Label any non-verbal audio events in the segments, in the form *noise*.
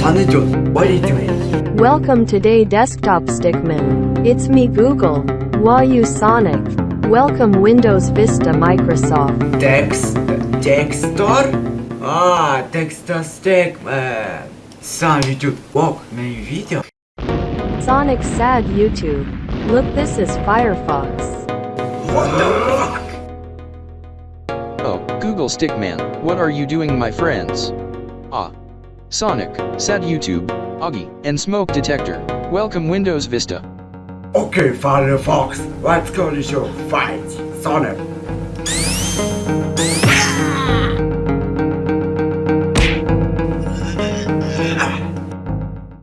What you? Welcome to Day Desktop Stickman. It's me Google. Wayu Sonic. Welcome Windows Vista Microsoft. Text. Dexter? Ah, Dexter Stickman. Eh, Sam YouTube. walk my video. Sonic Sad YouTube. Look this is Firefox. What the fuck? Oh, Google Stickman, what are you doing my friends? Ah, Sonic, Sad YouTube, Augie, and Smoke Detector. Welcome Windows Vista. Okay, Firefox, let's go to show fight. Sonic. *laughs*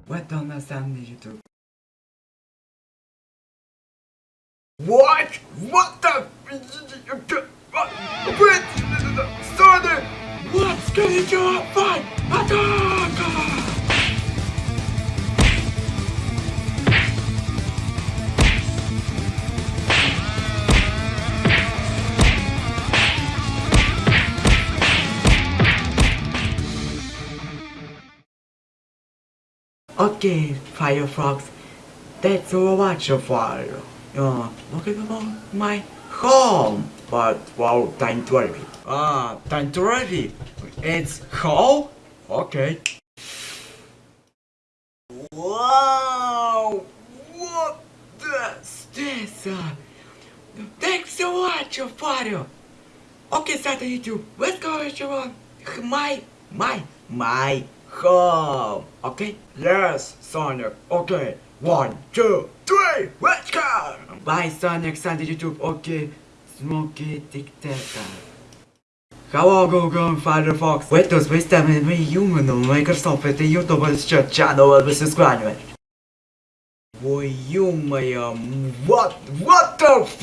What on the sound YouTube? What? What the? What? Sonic! What's going on? Fight! Attack! Okay, Firefox, that's all much of fire. Uh, look at my home. But wow, time to ready. Ah, time to ready. It's home? Okay. Wow! What the this? Uh, thanks so much, Fire. Okay, on YouTube. Let's go, everyone. My, my, my home. Okay? Yes, Sonic. Okay. One, two, three, let's go! Bye, Sonic, Sonic YouTube. Okay. Smoky Dictator. Hello, Google and Firefox. Windows Vista and we human on Microsoft это YouTube сейчас channel без склонивания. Ой, ё-моё, what, what the f